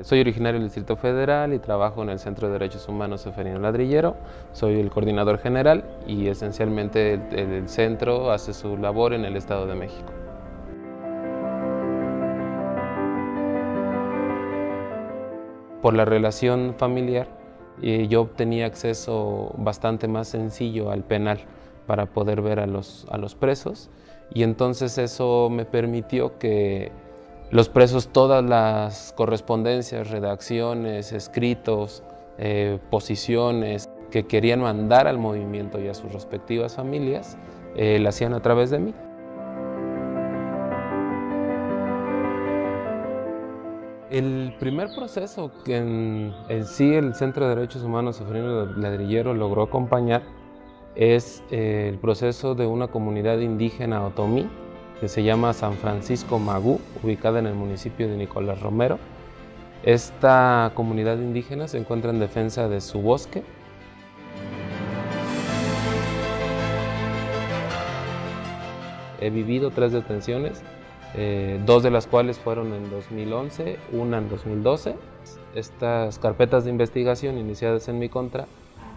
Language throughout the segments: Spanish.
Soy originario del Distrito Federal y trabajo en el Centro de Derechos Humanos Seferino Ladrillero. Soy el coordinador general y esencialmente el, centro hace su labor en el Estado de México. Por la relación familiar, eh, yo tenía acceso bastante más sencillo al penal para poder ver a los, a los presos y entonces eso me permitió que los presos todas las correspondencias, redacciones, escritos, eh, posiciones que querían mandar al movimiento y a sus respectivas familias, eh, la hacían a través de mí. El primer proceso que en, sí el Centro de Derechos Humanos Sofrino Ladrillero logró acompañar es eh, el proceso de una comunidad indígena otomí que se llama San Francisco Magú, ubicada en el municipio de Nicolás Romero. Esta comunidad indígena se encuentra en defensa de su bosque. He vivido tres detenciones, eh, dos de las cuales fueron en 2011, una en 2012. Estas carpetas de investigación iniciadas en mi contra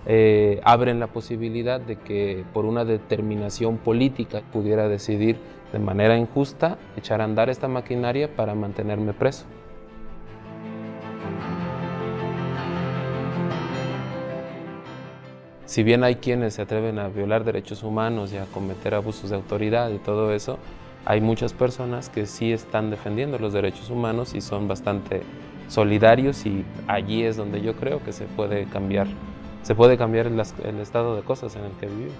eh, abren la posibilidad de que por una determinación política pudiera decidir de manera injusta echar a andar esta maquinaria para mantenerme preso. Si bien hay quienes se atreven a violar derechos humanos y a cometer abusos de autoridad y todo eso, hay muchas personas que sí están defendiendo los derechos humanos y son bastante solidarios y allí es donde yo creo que se puede cambiar se puede cambiar el, estado de cosas en el que vivimos.